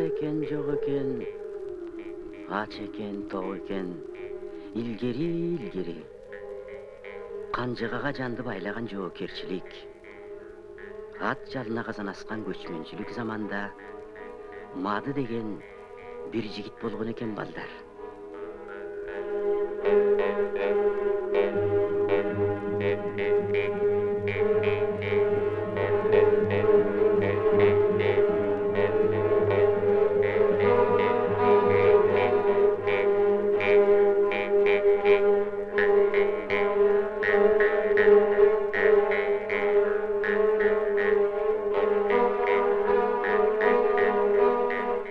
бар экен жок экен ач экен ток экен илгери илгери канжыгага жанды байлаган жоокерчилик ат жалына казан аскан көчмөнчүлүк заманда мады деген бир жигит болгон экен балдар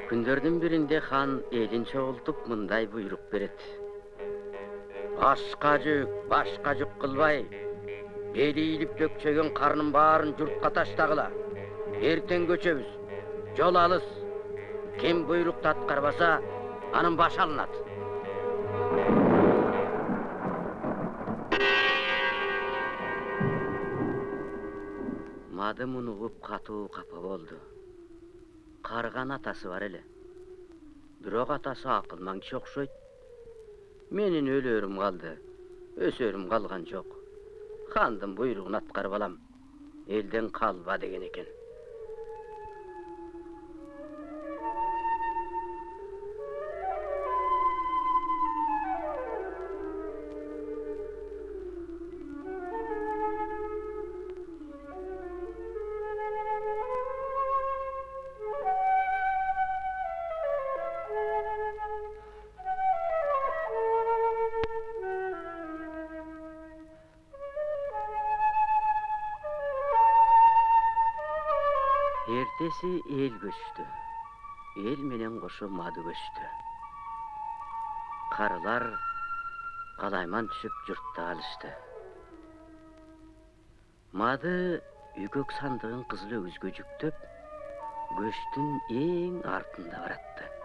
күндөрдүн биринде хан элин чогултуп мындай буйрук берет ашка жүк башка жүк кылбай бели ийилип бөкчөгөн карнын баарын журтка таштагыла эртең көчөбүз жол алыс ким буйрукту аткарбаса анын башы алынат мады муну угуп катуу капа болду карыган атасы бар эле бирок атасы акылман киши окшойт менин өлөрүм калды өсөрүм калган жок хандын буйругун аткарып алам элден калба деген экен эртеси эл көчтү эл менен кошо мады көчтү карылар калайман түшүп журтта калышты мады үйгөк сандыгын кызыл өгүзгө жүктөп көчтүн эң артында баратты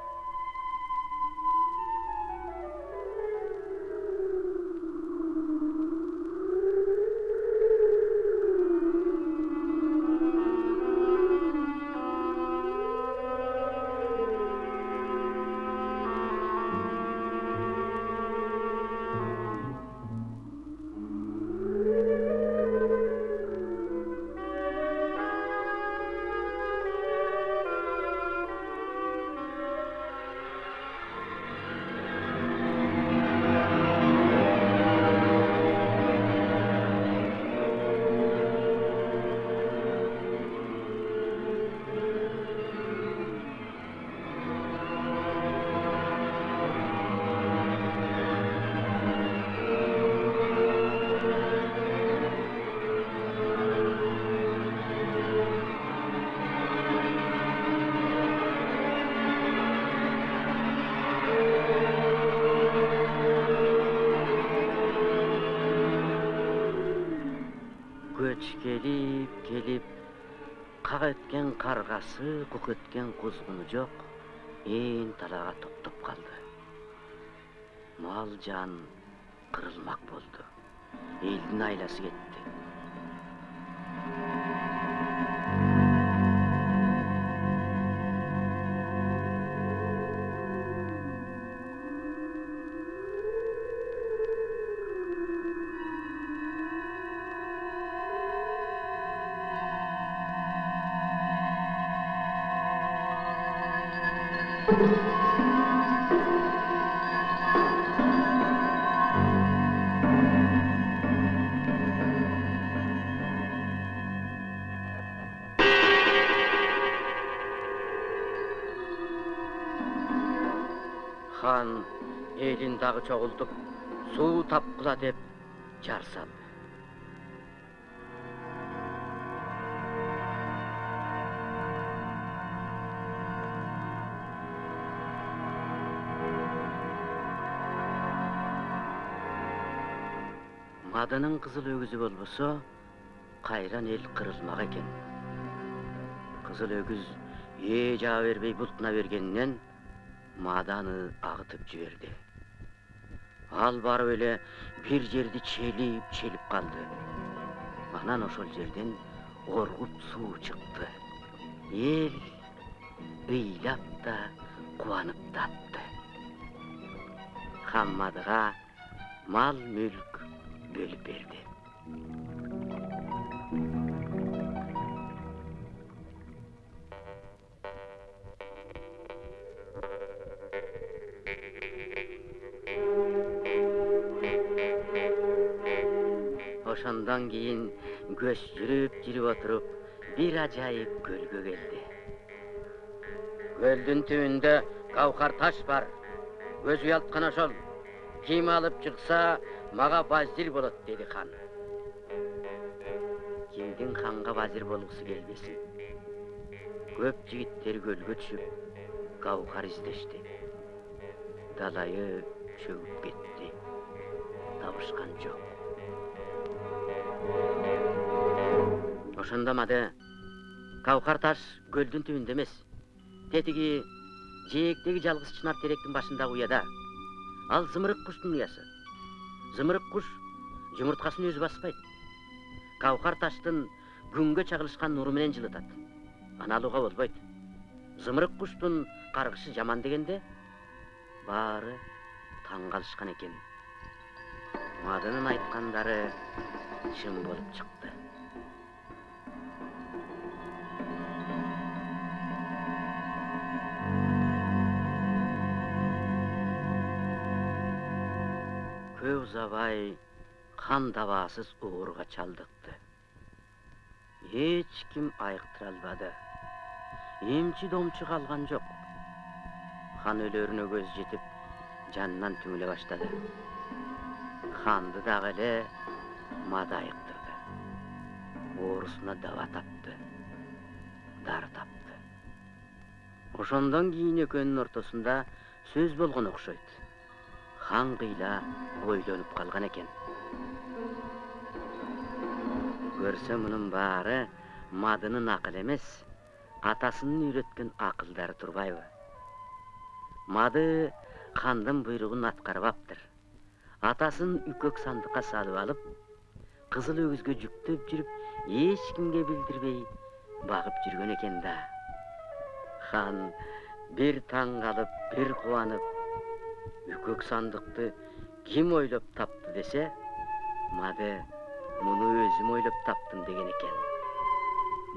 кук эткен кузгуну жок ээн талаага топтоп калды мал жан кырылмак болду элдин айласы кетти хан элин дагы чогултуп суу тапкыла деп жар салды мадынын кызыл өгүзү болбосо кайран эл кырылмак экен кызыл өгүз ээ жаба бербей бултуна бергенинен маада аны агытып жиберди ал барып эле бир жерди челип челип калды анан ошол жерден оргуп суу чыкты эл ыйлап да кубанып да атты хаммадыга мал мүлк бөлүп берди ошондон кийин көз жүрүп жүрүп отуруп бир ажайып көлгө келди көлдүн түбүндө кавкар таш бар көз уялткан ошол ким алып чыкса мага базир болот деди хан кимдин ханга базир болгусу келбесин көп жигиттер көлгө түшүп кавкар издешти далайы чөгүп кетти табышкан жок ошондо мады кавкар таш көлдүн түбүндө эмес тетиги жээктеги жалгыз чынар теректин башындагы уяда ал зымырык куштун уясы зымырык куш жумурткасын өзү баспайт кавкар таштын күнгө чагылышкан нуру менен жылытат аны алууга болбойт зымырык куштун жаман дегенде баары таң калышкан экен мадынын айткандары чын болуп чыкты хан дабаасыз ооруга чалдыкты эч ким айыктыра албады эмчи домчу калган жок хан өлөрүнө көз жетип жанынан түңүлө баштады ханды дагы эле мада айыктырды оорусуна даба тапты. Дары тапты. Ошондон кийин экөөнүн ортосунда сөз болгон окшойт хан кыйла ойлонуп калган экен көрсө мунун баары мадынын акылы эмес атасынын үйрөткөн акылдары турбайбы мады хандын буйругун аткарбаптыр атасын үкөк сандыкка салып алып кызыл өгүзгө жүктөп жүрүп эч кимге билдирбей багып жүргөн экен да хан бир таң калып бир кубанып үкөк сандыкты ким ойлоп тапты десе мады муну өзүм ойлоп таптым деген экен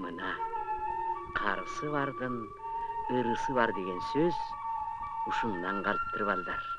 мына карысы бардын ырысы бар деген сөз ушундан калыптыр балдар